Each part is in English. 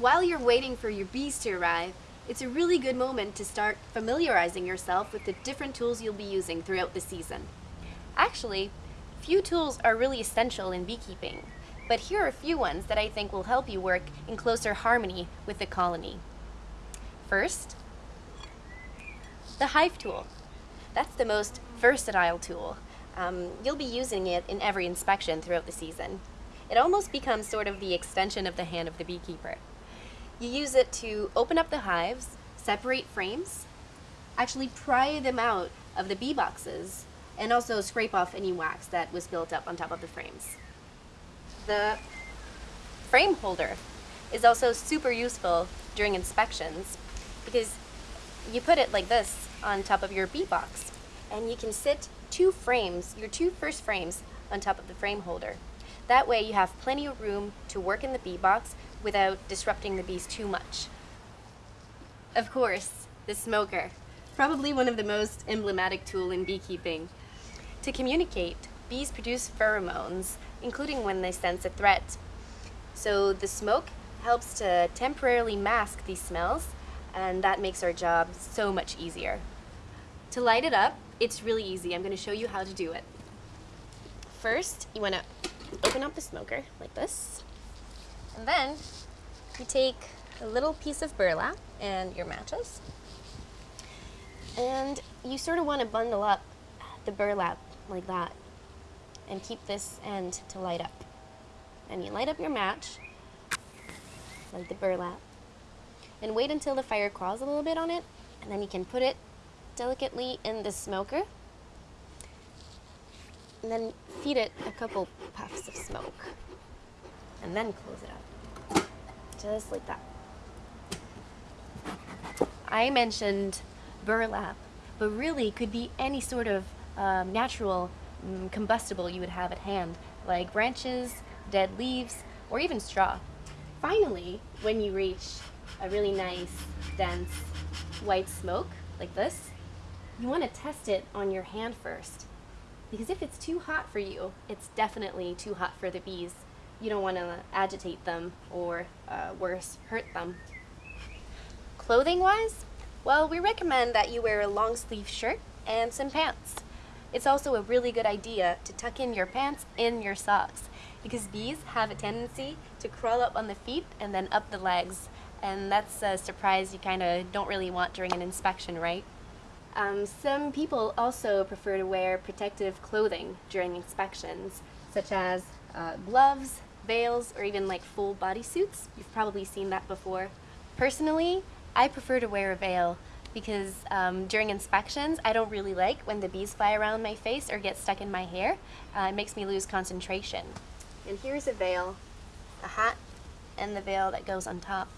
While you're waiting for your bees to arrive, it's a really good moment to start familiarizing yourself with the different tools you'll be using throughout the season. Actually, few tools are really essential in beekeeping, but here are a few ones that I think will help you work in closer harmony with the colony. First, the hive tool. That's the most versatile tool. Um, you'll be using it in every inspection throughout the season. It almost becomes sort of the extension of the hand of the beekeeper. You use it to open up the hives, separate frames, actually pry them out of the bee boxes, and also scrape off any wax that was built up on top of the frames. The frame holder is also super useful during inspections because you put it like this on top of your bee box and you can sit two frames, your two first frames, on top of the frame holder. That way you have plenty of room to work in the bee box without disrupting the bees too much. Of course, the smoker, probably one of the most emblematic tool in beekeeping. To communicate, bees produce pheromones, including when they sense a threat. So the smoke helps to temporarily mask these smells, and that makes our job so much easier. To light it up, it's really easy. I'm going to show you how to do it. First, you want to open up the smoker like this. And then you take a little piece of burlap and your matches. And you sort of want to bundle up the burlap like that and keep this end to light up. And you light up your match, like the burlap, and wait until the fire crawls a little bit on it, and then you can put it delicately in the smoker and then feed it a couple puffs of smoke and then close it up just like that I mentioned burlap but really could be any sort of um, natural um, combustible you would have at hand like branches, dead leaves, or even straw. Finally, when you reach a really nice, dense, white smoke like this, you want to test it on your hand first. Because if it's too hot for you, it's definitely too hot for the bees. You don't want to agitate them or, uh, worse, hurt them. Clothing-wise, well, we recommend that you wear a long sleeve shirt and some pants. It's also a really good idea to tuck in your pants in your socks because bees have a tendency to crawl up on the feet and then up the legs and that's a surprise you kind of don't really want during an inspection, right? Um, some people also prefer to wear protective clothing during inspections, such as uh, gloves, veils, or even like full bodysuits. You've probably seen that before. Personally, I prefer to wear a veil because um, during inspections, I don't really like when the bees fly around my face or get stuck in my hair. Uh, it makes me lose concentration. And here's a veil, a hat, and the veil that goes on top.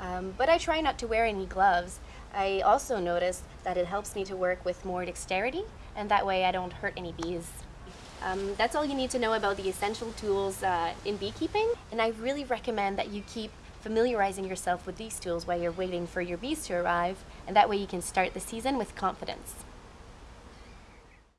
Um, but I try not to wear any gloves I also notice that it helps me to work with more dexterity and that way I don't hurt any bees. Um, that's all you need to know about the essential tools uh, in beekeeping and I really recommend that you keep familiarizing yourself with these tools while you're waiting for your bees to arrive and that way you can start the season with confidence.